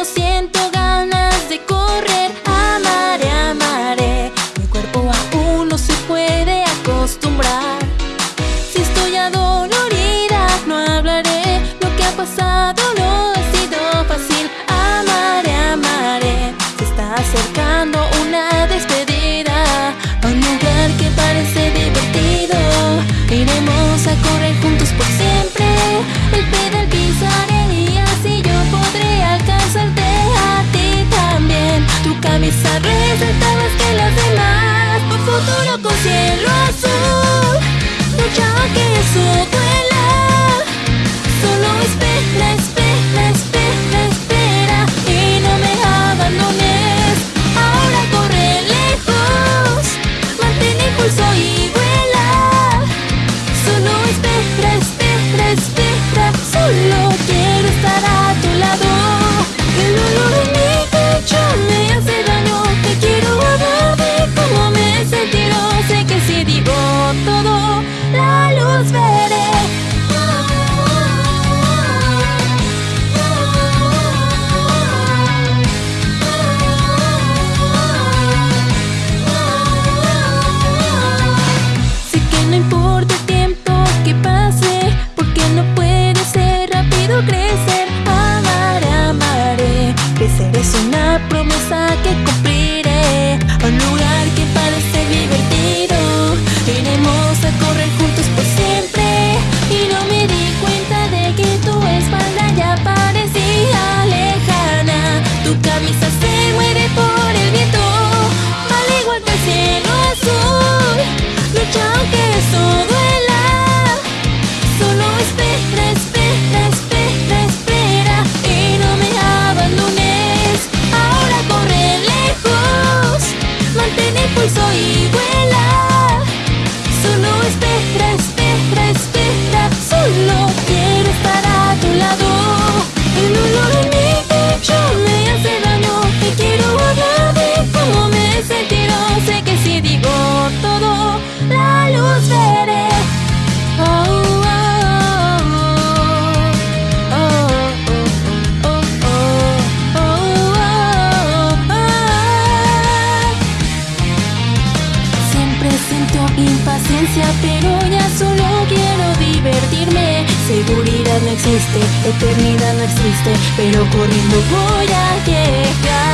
lo siento. 伝え Siento impaciencia, pero ya solo quiero divertirme. Seguridad no existe, eternidad no existe Pero corriendo voy a llegar.